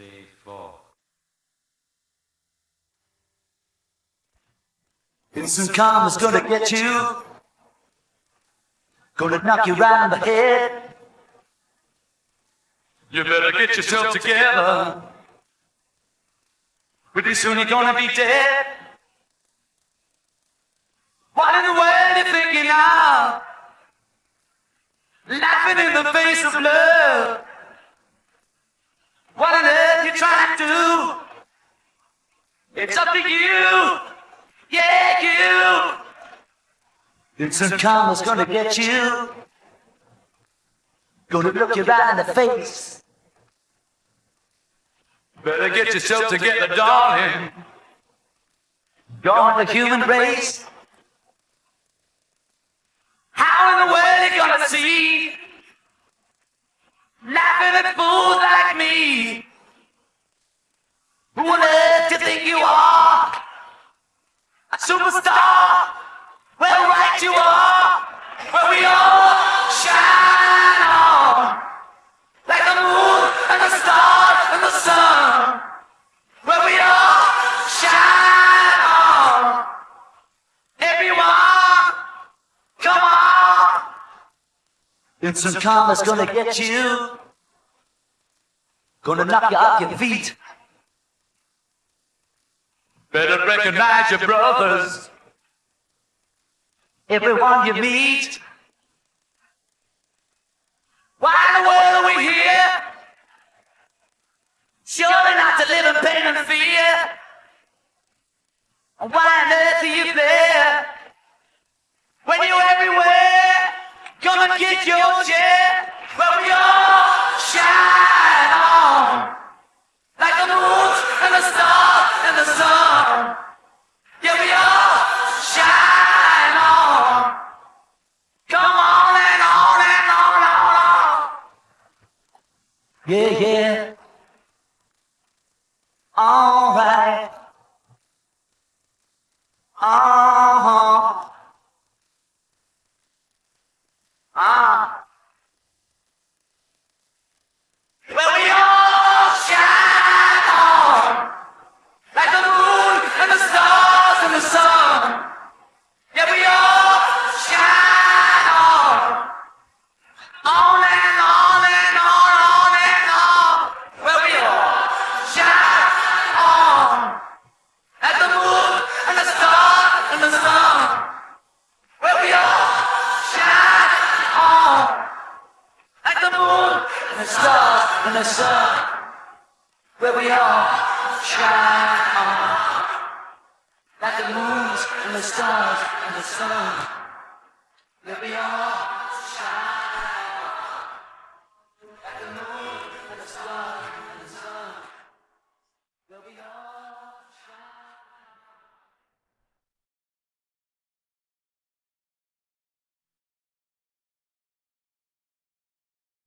Day four. Instant karma's gonna get you. Gonna knock you right in the head. You better get yourself together. Pretty soon you're gonna be dead. What in the world are you thinking of? Laughing in the face of love. What on earth It's up to you. Yeah, you. Instant karma's gonna get you. Gonna look you right in the face. Better get yourself together, darling. Gone the human race. How in the world are you gonna see? Laughing at fools Instant karma's gonna get you. Gonna knock you off your feet. Better recognize your brothers. Everyone you meet. Why in the world are we here? Surely not to live in pain and fear. Why on earth are you there? On. Like the moon and the stars and the sun. Here we all shine on. Come on and on and on and on on. Yeah, yeah. Alright. Uh-huh. Ah. Where the sun. Where we all shine